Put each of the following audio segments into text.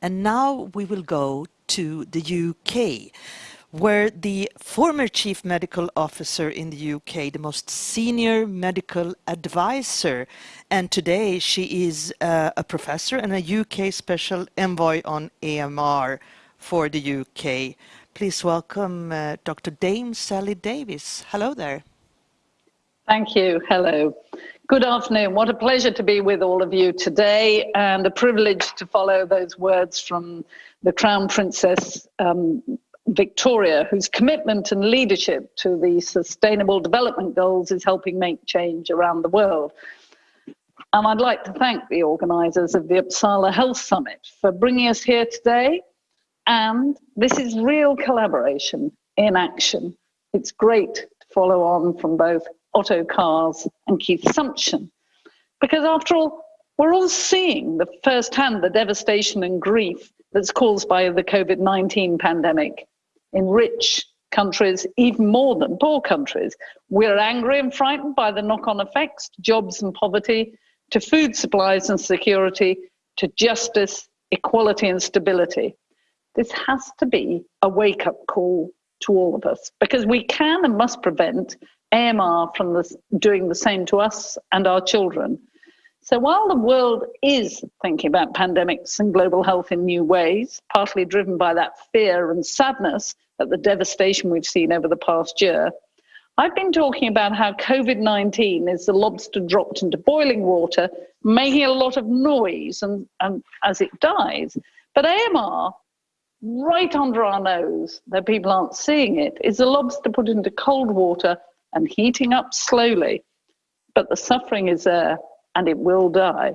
And now we will go to the UK, where the former chief medical officer in the UK, the most senior medical advisor, and today she is uh, a professor and a UK special envoy on AMR for the UK. Please welcome uh, Dr. Dame Sally Davies. Hello there. Thank you. Hello. Good afternoon. What a pleasure to be with all of you today and a privilege to follow those words from the Crown Princess um, Victoria, whose commitment and leadership to the Sustainable Development Goals is helping make change around the world. And I'd like to thank the organisers of the Uppsala Health Summit for bringing us here today. And this is real collaboration in action. It's great to follow on from both Otto Cars and Keith Sumption. Because after all, we're all seeing the first-hand the devastation and grief that's caused by the COVID-19 pandemic in rich countries, even more than poor countries. We're angry and frightened by the knock on effects to jobs and poverty, to food supplies and security, to justice, equality, and stability. This has to be a wake up call to all of us because we can and must prevent AMR from doing the same to us and our children. So while the world is thinking about pandemics and global health in new ways, partly driven by that fear and sadness at the devastation we've seen over the past year, I've been talking about how COVID 19 is the lobster dropped into boiling water, making a lot of noise and, and as it dies. But AMR, right under our nose, though people aren't seeing it, is the lobster put into cold water and heating up slowly. But the suffering is there and it will die.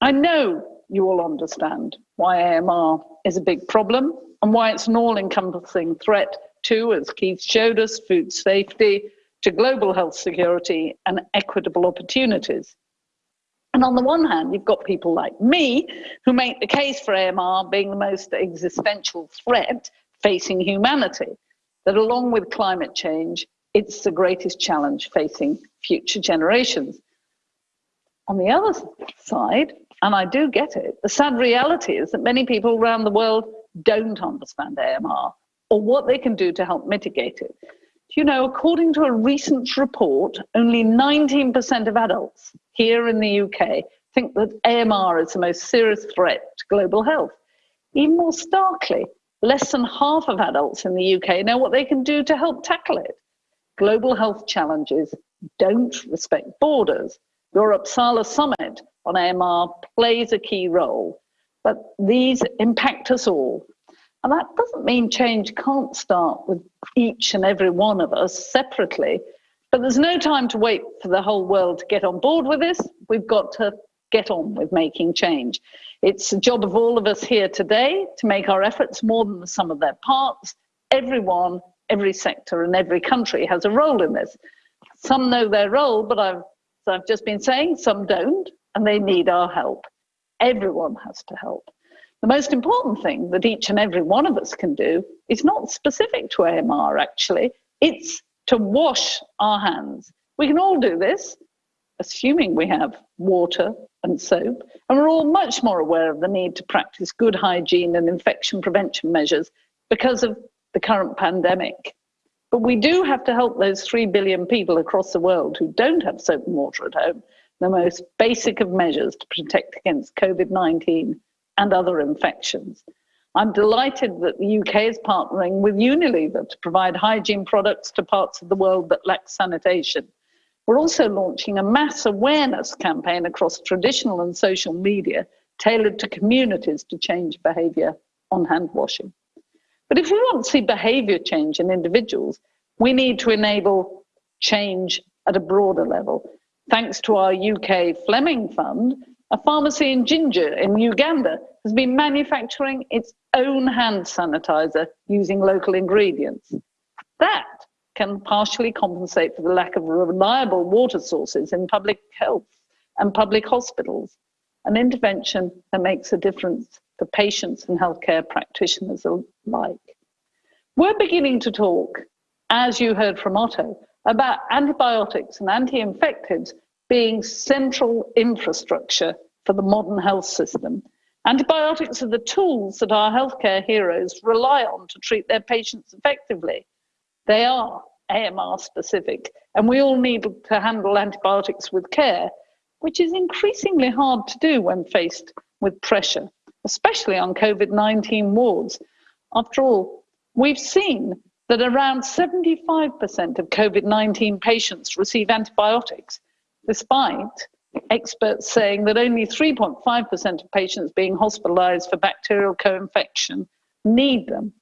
I know you all understand why AMR is a big problem and why it's an all encompassing threat to, as Keith showed us, food safety, to global health security and equitable opportunities. And on the one hand, you've got people like me who make the case for AMR being the most existential threat facing humanity, that along with climate change, it's the greatest challenge facing future generations. On the other side, and I do get it, the sad reality is that many people around the world don't understand AMR or what they can do to help mitigate it. You know, according to a recent report, only 19% of adults here in the UK think that AMR is the most serious threat to global health. Even more starkly, less than half of adults in the UK know what they can do to help tackle it global health challenges don't respect borders. Your Uppsala summit on AMR plays a key role, but these impact us all. And that doesn't mean change can't start with each and every one of us separately, but there's no time to wait for the whole world to get on board with this. We've got to get on with making change. It's the job of all of us here today to make our efforts more than the sum of their parts. Everyone every sector and every country has a role in this. Some know their role, but I've, I've just been saying some don't, and they need our help. Everyone has to help. The most important thing that each and every one of us can do is not specific to AMR, actually. It's to wash our hands. We can all do this, assuming we have water and soap, and we're all much more aware of the need to practice good hygiene and infection prevention measures because of the current pandemic. But we do have to help those 3 billion people across the world who don't have soap and water at home, the most basic of measures to protect against COVID 19 and other infections. I'm delighted that the UK is partnering with Unilever to provide hygiene products to parts of the world that lack sanitation. We're also launching a mass awareness campaign across traditional and social media tailored to communities to change behaviour on hand washing. But if we want to see behavior change in individuals, we need to enable change at a broader level. Thanks to our UK Fleming Fund, a pharmacy in Jinja in Uganda has been manufacturing its own hand sanitizer using local ingredients. That can partially compensate for the lack of reliable water sources in public health and public hospitals, an intervention that makes a difference for patients and healthcare practitioners alike. We're beginning to talk, as you heard from Otto, about antibiotics and anti-infectives being central infrastructure for the modern health system. Antibiotics are the tools that our healthcare heroes rely on to treat their patients effectively. They are AMR specific, and we all need to handle antibiotics with care, which is increasingly hard to do when faced with pressure, especially on COVID 19 wards. After all, we've seen that around 75% of COVID 19 patients receive antibiotics, despite experts saying that only 3.5% of patients being hospitalized for bacterial co infection need them.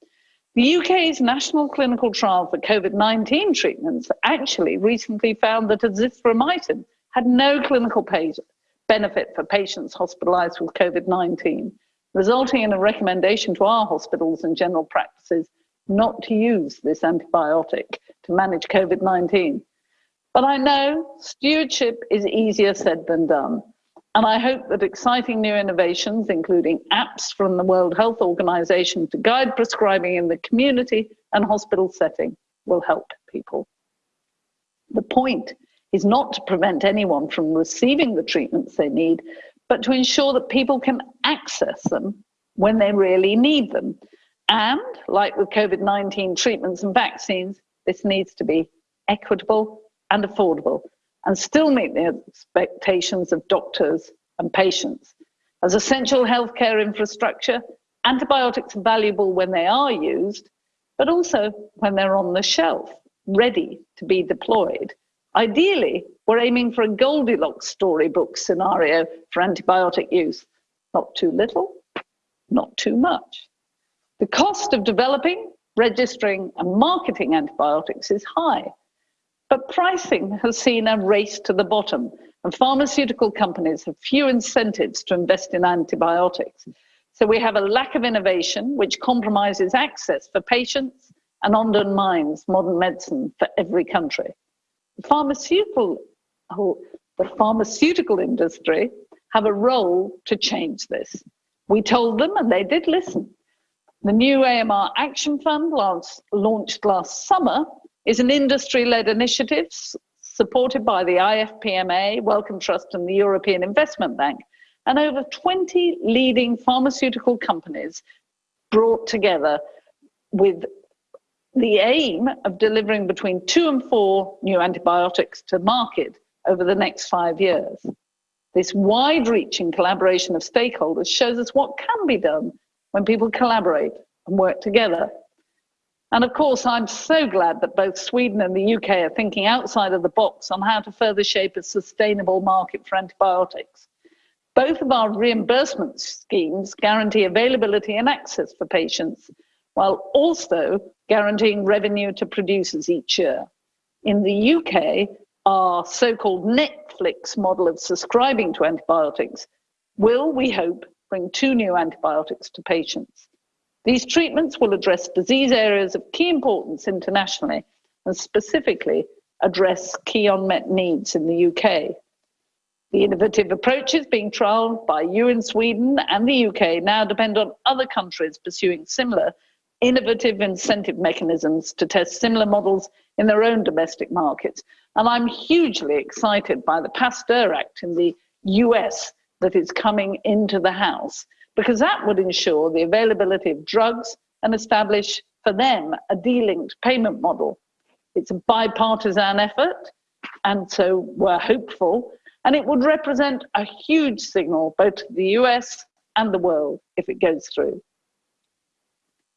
The UK's national clinical trial for COVID 19 treatments actually recently found that azithromycin had no clinical benefit for patients hospitalized with COVID 19, resulting in a recommendation to our hospitals and general practices not to use this antibiotic to manage COVID 19. But I know stewardship is easier said than done. And I hope that exciting new innovations, including apps from the World Health Organization to guide prescribing in the community and hospital setting, will help people. The point is not to prevent anyone from receiving the treatments they need, but to ensure that people can access them when they really need them. And like with COVID 19 treatments and vaccines, this needs to be equitable and affordable and still meet the expectations of doctors and patients. As essential healthcare infrastructure, antibiotics are valuable when they are used, but also when they're on the shelf, ready to be deployed. Ideally, we're aiming for a Goldilocks storybook scenario for antibiotic use. Not too little, not too much. The cost of developing, registering, and marketing antibiotics is high, but pricing has seen a race to the bottom, and pharmaceutical companies have few incentives to invest in antibiotics. So we have a lack of innovation, which compromises access for patients and undermines modern medicine for every country. The pharmaceutical, the pharmaceutical industry have a role to change this. We told them, and they did listen. The new AMR Action Fund, launched last summer, is an industry led initiative supported by the IFPMA, Wellcome Trust, and the European Investment Bank. And over 20 leading pharmaceutical companies brought together with the aim of delivering between two and four new antibiotics to market over the next five years. This wide reaching collaboration of stakeholders shows us what can be done when people collaborate and work together. And of course, I'm so glad that both Sweden and the UK are thinking outside of the box on how to further shape a sustainable market for antibiotics. Both of our reimbursement schemes guarantee availability and access for patients, while also guaranteeing revenue to producers each year. In the UK, our so called Netflix model of subscribing to antibiotics will, we hope, bring two new antibiotics to patients. These treatments will address disease areas of key importance internationally and specifically address key unmet needs in the UK. The innovative approaches being trialled by you in Sweden and the UK now depend on other countries pursuing similar innovative incentive mechanisms to test similar models in their own domestic markets. And I'm hugely excited by the Pasteur Act in the US that is coming into the House, because that would ensure the availability of drugs and establish for them a delinked payment model. It's a bipartisan effort, and so we're hopeful, and it would represent a huge signal both to the US and the world if it goes through.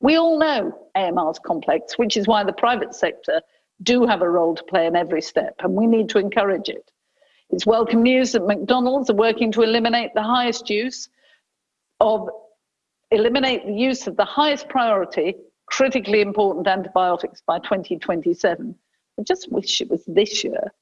We all know AMR is complex, which is why the private sector do have a role to play in every step, and we need to encourage it. It's welcome news that McDonald's are working to eliminate the highest use of eliminate the use of the highest priority critically important antibiotics by 2027. I just wish it was this year.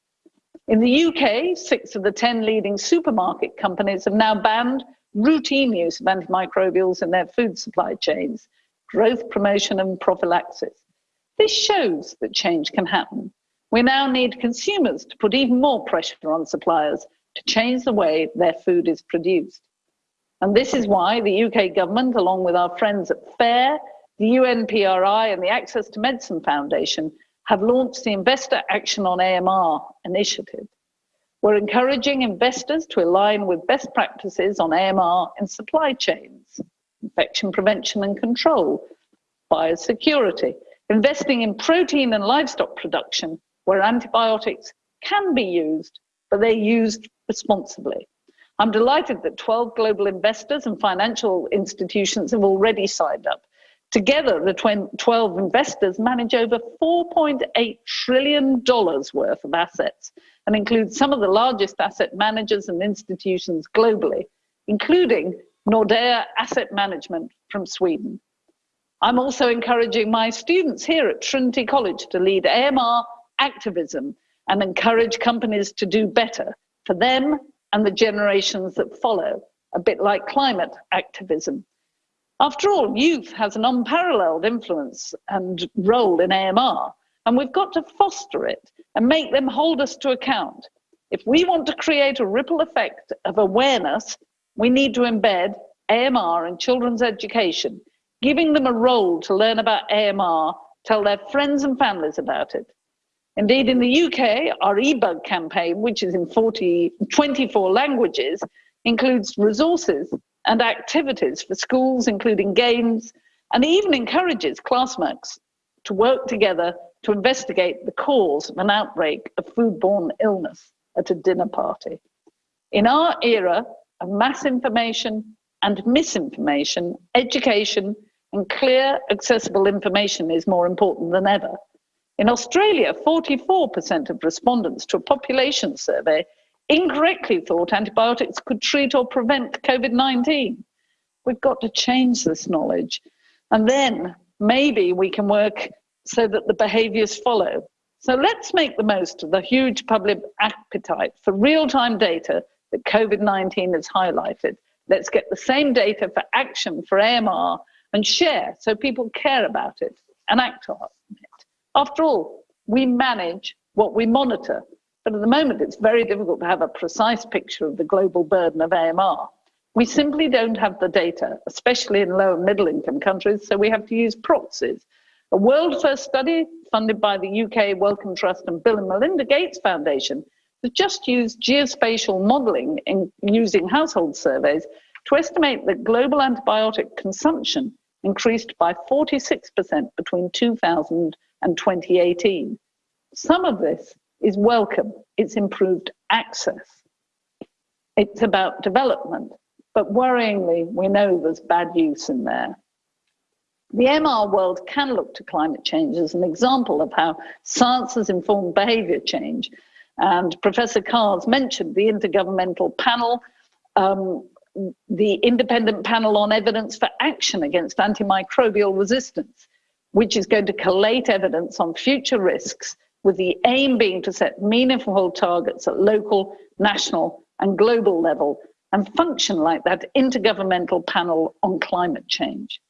In the UK, six of the 10 leading supermarket companies have now banned routine use of antimicrobials in their food supply chains, growth promotion and prophylaxis. This shows that change can happen. We now need consumers to put even more pressure on suppliers to change the way their food is produced. And this is why the UK government, along with our friends at FAIRR, the UNPRI, and the Access to Medicine Foundation, have launched the Investor Action on AMR initiative. We're encouraging investors to align with best practices on AMR in supply chains, infection prevention and control, biosecurity, investing in protein and livestock production where antibiotics can be used, but they're used responsibly. I'm delighted that 12 global investors and financial institutions have already signed up. Together, the 12 investors manage over $4.8 trillion worth of assets and include some of the largest asset managers and institutions globally, including Nordea Asset Management from Sweden. I'm also encouraging my students here at Trinity College to lead AMR activism and encourage companies to do better for them and the generations that follow, a bit like climate activism. After all, youth has an unparalleled influence and role in AMR, and we've got to foster it and make them hold us to account. If we want to create a ripple effect of awareness, we need to embed AMR in children's education, giving them a role to learn about AMR, tell their friends and families about it. Indeed, in the UK, our eBug campaign, which is in 40, 24 languages, includes resources and activities for schools, including games, and even encourages classmates to work together to investigate the cause of an outbreak of foodborne illness at a dinner party. In our era of mass information and misinformation, education and clear, accessible information is more important than ever. In Australia, 44% of respondents to a population survey incorrectly thought antibiotics could treat or prevent COVID 19. We've got to change this knowledge. And then maybe we can work so that the behaviors follow. So let's make the most of the huge public appetite for real time data that COVID 19 has highlighted. Let's get the same data for action for AMR and share so people care about it and act on it. After all, we manage what we monitor, but at the moment it's very difficult to have a precise picture of the global burden of AMR. We simply don't have the data, especially in low and middle income countries, so we have to use proxies a world first study funded by the UK Wellcome Trust and Bill and Melinda Gates Foundation has just used geospatial modeling in using household surveys to estimate that global antibiotic consumption increased by 46% between 2000 and 2018. Some of this is welcome, it's improved access. It's about development, but worryingly, we know there's bad use in there. The AMR world can look to climate change as an example of how science has informed behavior change. And Professor Cars mentioned the Intergovernmental Panel, um, the Independent Panel on Evidence for Action Against Antimicrobial Resistance, which is going to collate evidence on future risks with the aim being to set meaningful targets at local, national, and global level and function like that intergovernmental panel on climate change.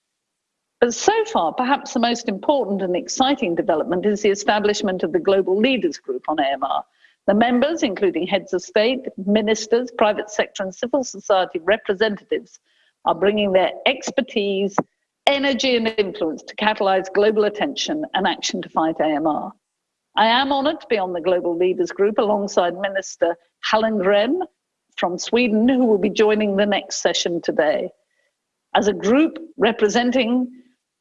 But so far, perhaps the most important and exciting development is the establishment of the Global Leaders Group on AMR. The members, including heads of state, ministers, private sector, and civil society representatives, are bringing their expertise, energy, and influence to catalyze global attention and action to fight AMR. I am honored to be on the Global Leaders Group alongside Minister Hallengren from Sweden, who will be joining the next session today. As a group representing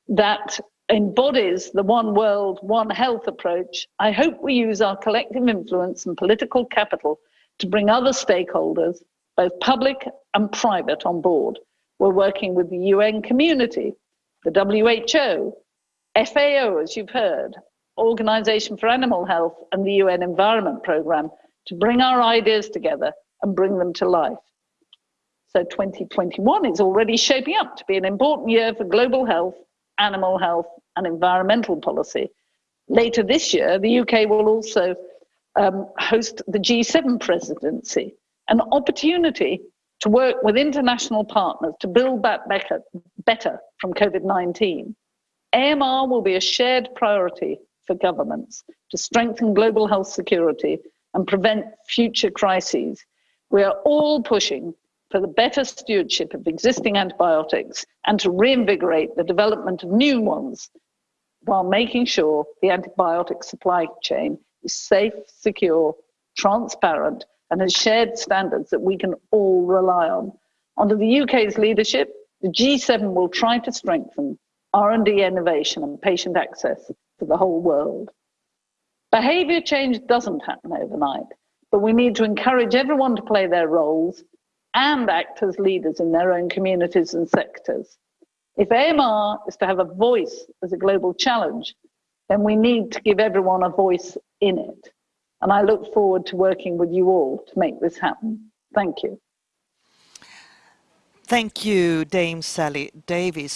that embodies the one world, one health approach, I hope we use our collective influence and political capital to bring other stakeholders, both public and private, on board. We're working with the UN community, the WHO, FAO, as you've heard, Organization for Animal Health, and the UN Environment Programme to bring our ideas together and bring them to life. So 2021 is already shaping up to be an important year for global health animal health and environmental policy. Later this year, the UK will also um, host the G7 presidency, an opportunity to work with international partners to build back better, better from COVID 19. AMR will be a shared priority for governments to strengthen global health security and prevent future crises. We are all pushing for the better stewardship of existing antibiotics and to reinvigorate the development of new ones while making sure the antibiotic supply chain is safe, secure, transparent, and has shared standards that we can all rely on. Under the UK's leadership, the G7 will try to strengthen R&D innovation and patient access to the whole world. Behavior change doesn't happen overnight, but we need to encourage everyone to play their roles and act as leaders in their own communities and sectors. If AMR is to have a voice as a global challenge, then we need to give everyone a voice in it. And I look forward to working with you all to make this happen. Thank you. Thank you, Dame Sally Davies.